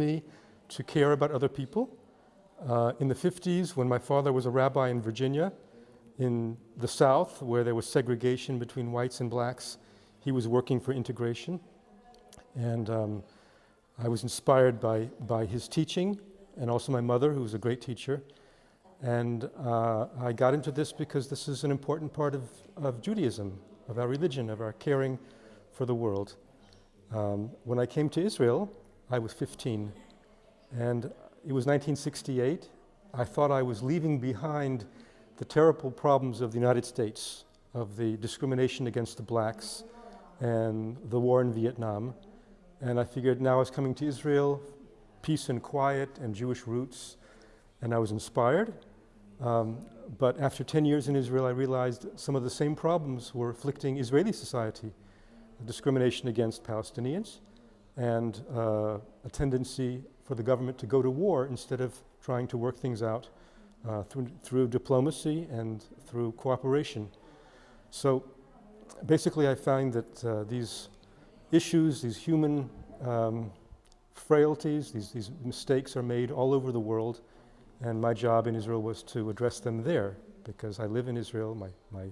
me to care about other people. Uh, in the 50s, when my father was a rabbi in Virginia, in the South, where there was segregation between whites and blacks, he was working for integration. And um, I was inspired by, by his teaching and also my mother, who was a great teacher. And uh, I got into this because this is an important part of, of Judaism, of our religion, of our caring for the world. Um, when I came to Israel, I was 15. And it was 1968. I thought I was leaving behind the terrible problems of the United States, of the discrimination against the blacks and the war in Vietnam. And I figured now I was coming to Israel, peace and quiet and Jewish roots, and I was inspired. Um, but after 10 years in Israel, I realized some of the same problems were afflicting Israeli society. Discrimination against Palestinians and uh, a tendency for the government to go to war instead of trying to work things out uh, through, through diplomacy and through cooperation. So basically I find that uh, these issues, these human um, frailties, these, these mistakes are made all over the world and my job in Israel was to address them there because I live in Israel, my, my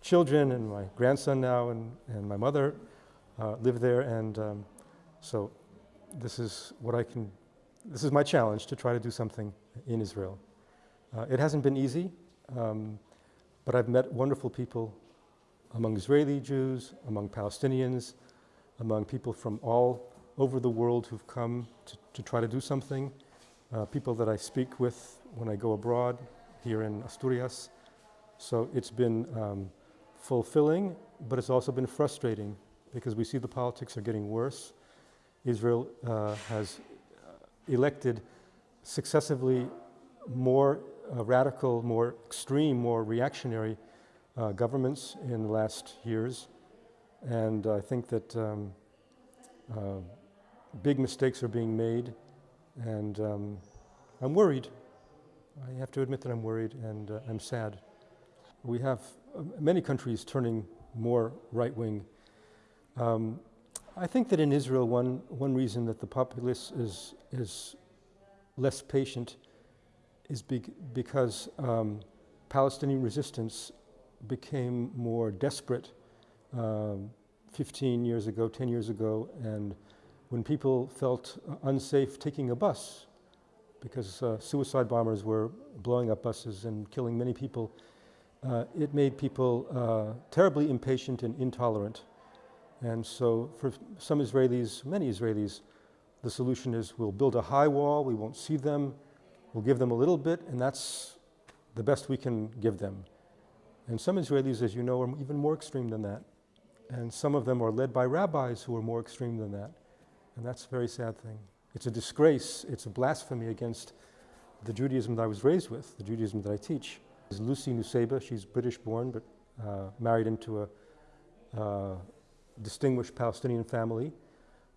children and my grandson now and, and my mother uh, live there and um, so this is what I can, this is my challenge to try to do something in Israel. Uh, it hasn't been easy, um, but I've met wonderful people among Israeli Jews, among Palestinians, among people from all over the world who've come to, to try to do something, uh, people that I speak with when I go abroad here in Asturias. So it's been um, fulfilling, but it's also been frustrating because we see the politics are getting worse. Israel uh, has elected successively more uh, radical, more extreme, more reactionary uh, governments in the last years. And I think that um, uh, big mistakes are being made and um, I'm worried. I have to admit that I'm worried and uh, I'm sad. We have uh, many countries turning more right-wing. Um, I think that in Israel, one, one reason that the populace is, is less patient is be because um, Palestinian resistance became more desperate um, 15 years ago, 10 years ago, and when people felt unsafe taking a bus because uh, suicide bombers were blowing up buses and killing many people, uh, it made people uh, terribly impatient and intolerant. And so for some Israelis, many Israelis, the solution is we'll build a high wall, we won't see them, we'll give them a little bit, and that's the best we can give them. And some Israelis, as you know, are even more extreme than that. And some of them are led by rabbis who are more extreme than that. And that's a very sad thing. It's a disgrace, it's a blasphemy against the Judaism that I was raised with, the Judaism that I teach. Is Lucy Nusseibeh, she's British born, but uh, married into a uh, distinguished Palestinian family.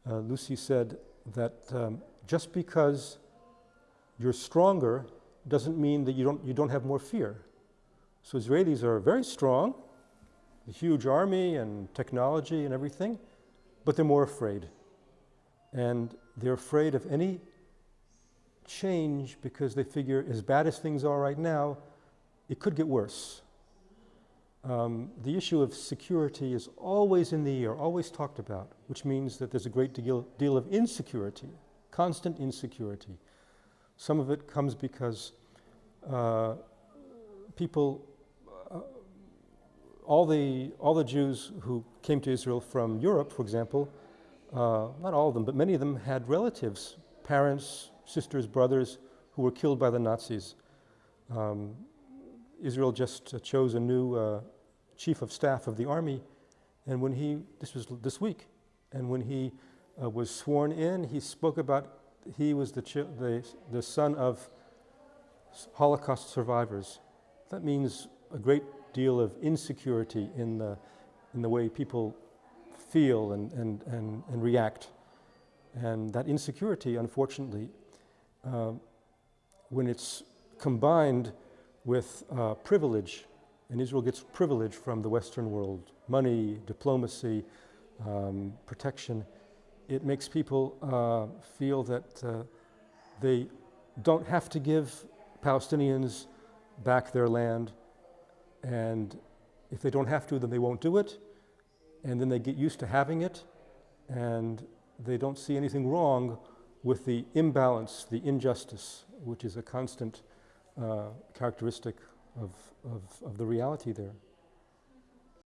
Uh, Lucy said that um, just because you're stronger doesn't mean that you don't, you don't have more fear. So Israelis are very strong, a huge army and technology and everything, but they're more afraid and they're afraid of any change because they figure as bad as things are right now, it could get worse. Um, the issue of security is always in the air, always talked about, which means that there's a great deal, deal of insecurity, constant insecurity. Some of it comes because uh, people, uh, all, the, all the Jews who came to Israel from Europe, for example, uh, not all of them, but many of them had relatives, parents, sisters, brothers, who were killed by the Nazis. Um, Israel just uh, chose a new uh, chief of staff of the army, and when he, this was this week, and when he uh, was sworn in, he spoke about he was the, the, the son of Holocaust survivors. That means a great deal of insecurity in the, in the way people feel and, and, and, and react. And that insecurity, unfortunately, uh, when it's combined with uh, privilege, and Israel gets privilege from the Western world, money, diplomacy, um, protection, it makes people uh, feel that uh, they don't have to give Palestinians back their land, and if they don't have to, then they won't do it, and then they get used to having it, and they don't see anything wrong with the imbalance, the injustice, which is a constant uh, characteristic of, of, of the reality there.